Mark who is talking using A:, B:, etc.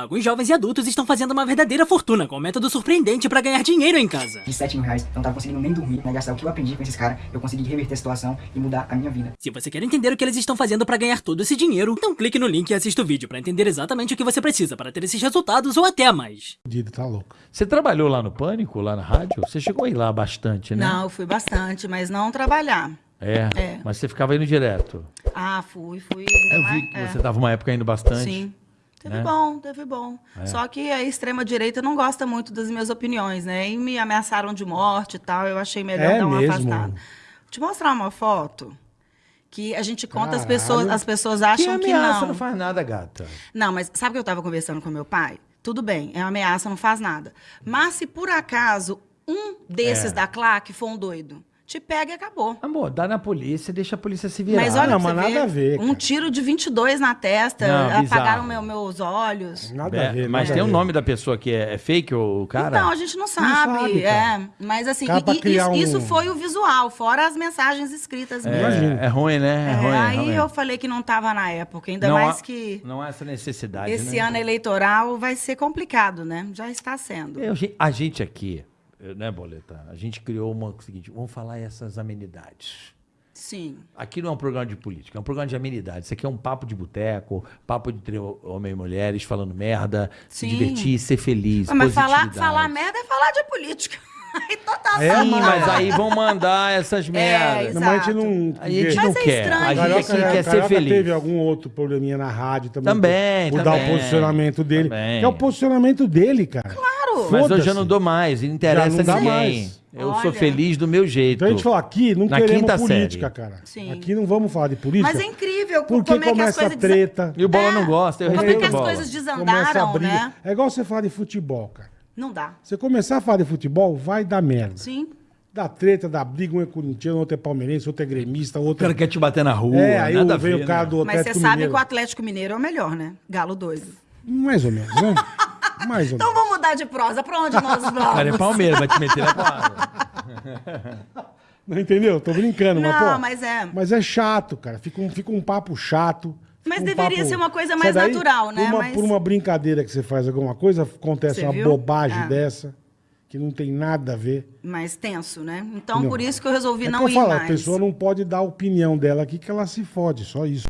A: Alguns jovens e adultos estão fazendo uma verdadeira fortuna com um método surpreendente pra ganhar dinheiro em casa.
B: De 7 mil reais, eu não tava conseguindo nem dormir, né? Gastar o que eu aprendi com esses caras, eu consegui reverter a situação e mudar a minha vida.
A: Se você quer entender o que eles estão fazendo pra ganhar todo esse dinheiro, então clique no link e assista o vídeo pra entender exatamente o que você precisa para ter esses resultados ou até mais.
C: Fudido, tá louco.
D: Você trabalhou lá no Pânico, lá na rádio? Você chegou a ir lá bastante, né?
E: Não, eu fui bastante, mas não trabalhar.
D: É,
E: É.
D: mas você ficava indo direto.
E: Ah, fui, fui.
D: Eu vi que você tava uma época indo bastante.
E: Sim. Teve
D: né?
E: bom, teve bom.
D: É.
E: Só que a extrema-direita não gosta muito das minhas opiniões, né? E me ameaçaram de morte e tal, eu achei melhor
C: É
E: dar uma
C: mesmo?
E: afastada. Vou te mostrar uma foto que a gente conta, as
C: Caralho.
E: pessoas, as pessoas
D: Que
E: acham que
D: ameaça
E: não.
D: não faz nada, gata.
E: Não, mas sabe que eu estava conversando com meu pai? Tudo bem, é uma ameaça, não faz nada. Mas se por acaso um desses
D: É.
E: da claque for um doido, te pega e acabou.
D: Amor, dá na polícia, deixa a polícia se virar.
E: Mas olha,
C: não, mas nada
E: ver,
C: a ver,
E: um
C: cara.
E: tiro de 22 na testa,
D: Não,
E: apagaram meu- meus olhos.
C: Nada
D: É,
C: a ver.
D: mas
C: nada
D: tem o
C: ver.
D: nome da pessoa que é, é fake, o cara?
E: Então, a gente não sabe.
C: sabe,
E: é. Mas assim, e- e- isso,
C: um-
E: foi o visual, fora as mensagens escritas
D: É,
E: mesmo.
C: Imagino.
D: é ruim, né? É,
E: É,
D: ruim. é
E: aí
D: ruim.
E: eu falei que não estava na época, ainda
D: não
E: mais
D: há,
E: que
D: Não há essa necessidade,
E: esse
D: né?
E: ano eleitoral vai ser complicado, né? Já está sendo.
D: Eu, a gente aqui, né, Boleta? A gente criou uma o seguinte, vamos falar essas amenidades.
E: Sim.
D: Aqui não é um programa de política, é um programa de amenidades. Isso aqui é um papo de boteco, papo entre homens e mulheres falando merda, se
E: Sim.
D: divertir, ser feliz,
E: Ah, Mas falar, falar merda é falar de política. Aí total
C: É,
D: Sim,
C: mas-
D: mas aí vão mandar essas merdas.
C: Não, mas a gente não.
D: A gente não
E: é
D: quer.
E: estranho.
D: A gente
C: Carioca,
D: aqui quer ser feliz.
C: teve algum outro probleminha na rádio também.
D: Também,
C: por, por dar
D: também.
C: o posicionamento dele.
D: Também.
C: Que é o posicionamento dele, cara.
E: Claro.
D: Mas hoje eu não dou mais, não interessa
C: Já não dá
D: ninguém.
C: mais.
D: Eu
E: Olha.
D: sou feliz do meu jeito.
C: Então a gente falou, aqui não
D: Na
C: queremos
D: quinta
C: política,
D: série.
C: cara.
E: Sim.
C: Aqui não vamos falar de política.
E: Mas é incrível
C: Porque
E: como é que as
C: começa a
E: coisas desa-
C: treta.
D: E o Bola não gosta, eu
E: Como é
D: respeito
E: que
D: o
E: as
D: Bola.
E: coisas
C: Começa a
E: desandaram,
C: briga.
E: né?
C: É igual você falar de futebol, cara.
E: Não dá.
C: Você começar a falar de futebol, vai dar merda.
E: Sim.
C: Dá treta, dá briga, um é corintiano, outro é palmeirense, outro é gremista,
D: O
C: outro
D: cara quer te bater na rua,
C: É, aí
D: nada a
C: vem
D: ver,
C: o cara
D: né?
C: do
E: Mas você
C: Atlético
E: sabe
C: Mineiro.
E: que o Atlético Mineiro é o melhor, né? Galo doido.
C: Mais ou menos, né? Mais
E: Então vamos mudar de prosa. Pra onde nós vamos?
D: Cara é Palmeiras, vai te meter na porrada.
C: Não entendeu? Tô brincando, mas,
E: Não,
C: pô.
E: mas é.
C: Mas é chato, cara. Fica um, fica um papo chato.
E: Mas
C: um
E: deveria
C: papo-
E: ser uma coisa mais
C: daí,
E: natural, né?
C: Por uma,
E: Mas-
C: por uma brincadeira que você faz alguma coisa, acontece
E: Você
C: uma
E: viu?
C: bobagem
E: Ah.
C: dessa, que não tem nada a ver.
E: Mais tenso, né? Então,
C: Não.
E: por isso que eu resolvi
C: é
E: não
C: que eu
E: ir
C: falo,
E: mais.
C: a pessoa não pode dar a opinião dela aqui que ela se fode, só isso.